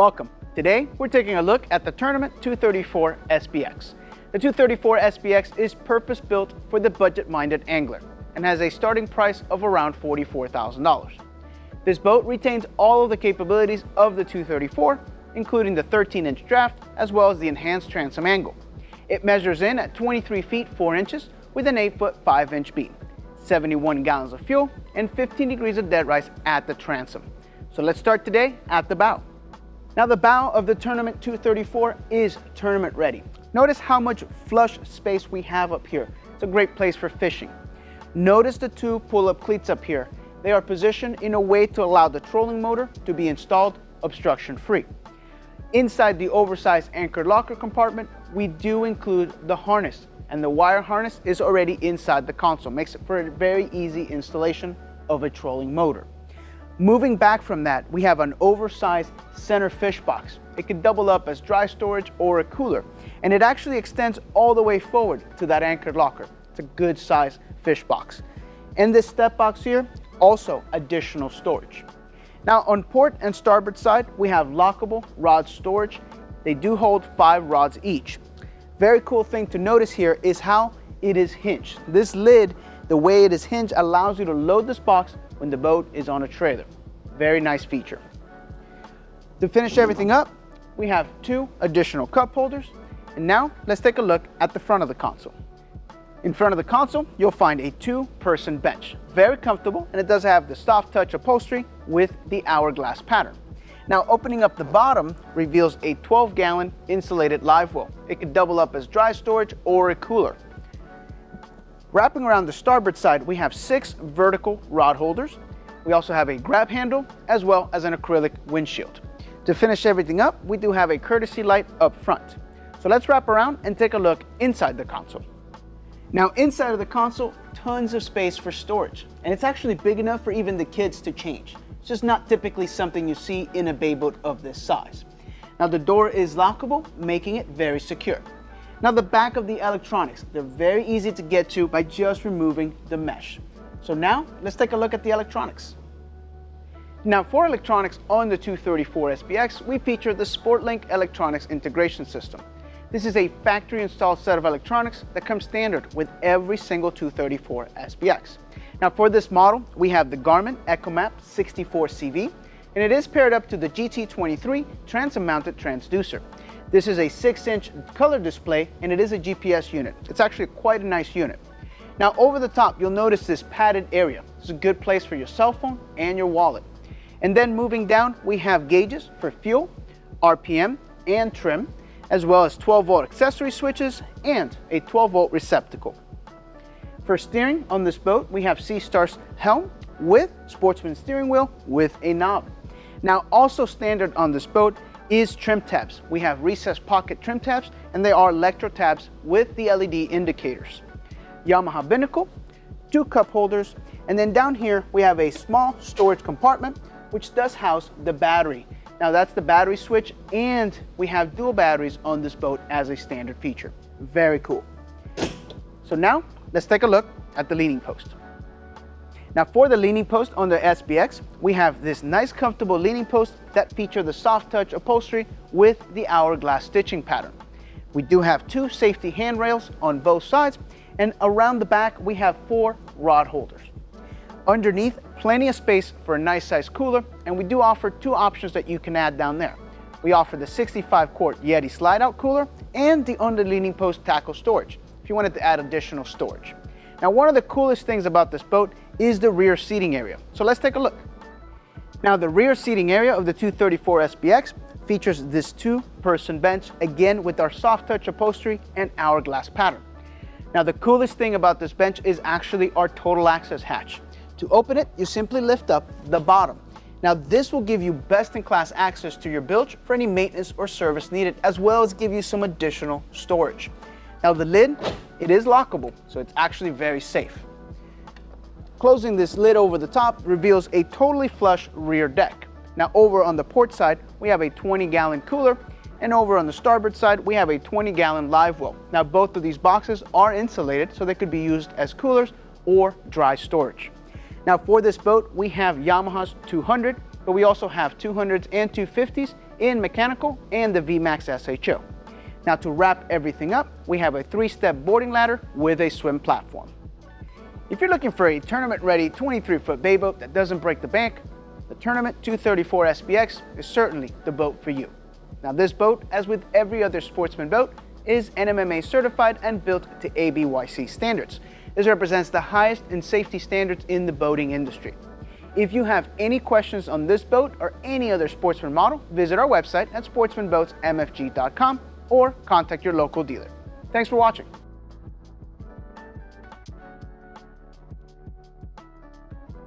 Welcome. Today, we're taking a look at the Tournament 234 SBX. The 234 SBX is purpose-built for the budget-minded angler and has a starting price of around $44,000. This boat retains all of the capabilities of the 234, including the 13-inch draft as well as the enhanced transom angle. It measures in at 23 feet 4 inches with an 8-foot 5-inch beam, 71 gallons of fuel, and 15 degrees of dead rise at the transom. So let's start today at the bow. Now the bow of the Tournament 234 is tournament ready. Notice how much flush space we have up here. It's a great place for fishing. Notice the two pull-up cleats up here. They are positioned in a way to allow the trolling motor to be installed obstruction-free. Inside the oversized anchored locker compartment, we do include the harness and the wire harness is already inside the console. Makes it for a very easy installation of a trolling motor. Moving back from that, we have an oversized center fish box. It can double up as dry storage or a cooler, and it actually extends all the way forward to that anchored locker. It's a good size fish box. In this step box here, also additional storage. Now on port and starboard side, we have lockable rod storage. They do hold five rods each. Very cool thing to notice here is how it is hinged. This lid, the way it is hinged, allows you to load this box when the boat is on a trailer. Very nice feature. To finish everything up, we have two additional cup holders. And now let's take a look at the front of the console. In front of the console, you'll find a two-person bench. Very comfortable, and it does have the soft touch upholstery with the hourglass pattern. Now opening up the bottom reveals a 12 gallon insulated live well. It could double up as dry storage or a cooler. Wrapping around the starboard side, we have six vertical rod holders. We also have a grab handle as well as an acrylic windshield. To finish everything up, we do have a courtesy light up front. So let's wrap around and take a look inside the console. Now inside of the console, tons of space for storage. And it's actually big enough for even the kids to change. It's just not typically something you see in a bay boat of this size. Now the door is lockable, making it very secure. Now the back of the electronics, they're very easy to get to by just removing the mesh. So now let's take a look at the electronics. Now for electronics on the 234 SBX, we feature the SportLink Electronics Integration System. This is a factory installed set of electronics that comes standard with every single 234 SBX. Now for this model, we have the Garmin EchoMap 64CV, and it is paired up to the GT23 transom mounted transducer. This is a 6-inch color display and it is a GPS unit. It's actually quite a nice unit. Now over the top, you'll notice this padded area. It's a good place for your cell phone and your wallet. And then moving down, we have gauges for fuel, RPM, and trim, as well as 12 volt accessory switches and a 12 volt receptacle. For steering on this boat, we have SeaStar's helm with sportsman steering wheel with a knob. Now also standard on this boat is trim tabs. We have recessed pocket trim tabs and they are electro tabs with the LED indicators. Yamaha binnacle, two cup holders, and then down here we have a small storage compartment which does house the battery. Now that's the battery switch and we have dual batteries on this boat as a standard feature. Very cool. So now let's take a look at the leaning post. Now for the leaning post on the SBX, we have this nice comfortable leaning post that feature the soft touch upholstery with the hourglass stitching pattern. We do have two safety handrails on both sides and around the back we have four rod holders. Underneath, plenty of space for a nice size cooler and we do offer two options that you can add down there. We offer the 65 quart Yeti slide out cooler and the under leaning post tackle storage if you wanted to add additional storage. Now one of the coolest things about this boat is the rear seating area. So let's take a look. Now the rear seating area of the 234 SBX features this two-person bench, again with our soft touch upholstery and hourglass pattern. Now the coolest thing about this bench is actually our total access hatch. To open it, you simply lift up the bottom. Now this will give you best-in-class access to your bilge for any maintenance or service needed, as well as give you some additional storage. Now the lid, it is lockable, so it's actually very safe. Closing this lid over the top reveals a totally flush rear deck. Now over on the port side, we have a 20 gallon cooler and over on the starboard side, we have a 20 gallon live well. Now both of these boxes are insulated so they could be used as coolers or dry storage. Now for this boat, we have Yamaha's 200, but we also have 200s and 250s in mechanical and the VMAX SHO. Now to wrap everything up, we have a three-step boarding ladder with a swim platform. If you're looking for a tournament-ready 23-foot bay boat that doesn't break the bank, the Tournament 234 SBX is certainly the boat for you. Now this boat, as with every other sportsman boat, is NMMA certified and built to ABYC standards. This represents the highest in safety standards in the boating industry. If you have any questions on this boat or any other sportsman model, visit our website at sportsmanboatsmfg.com or contact your local dealer. Thanks for watching.